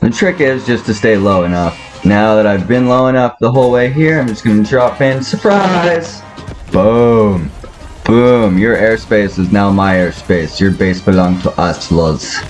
The trick is just to stay low enough. Now that I've been low enough the whole way here, I'm just gonna drop in. Surprise! Boom! Boom! Your airspace is now my airspace. Your base belongs to us, Luz.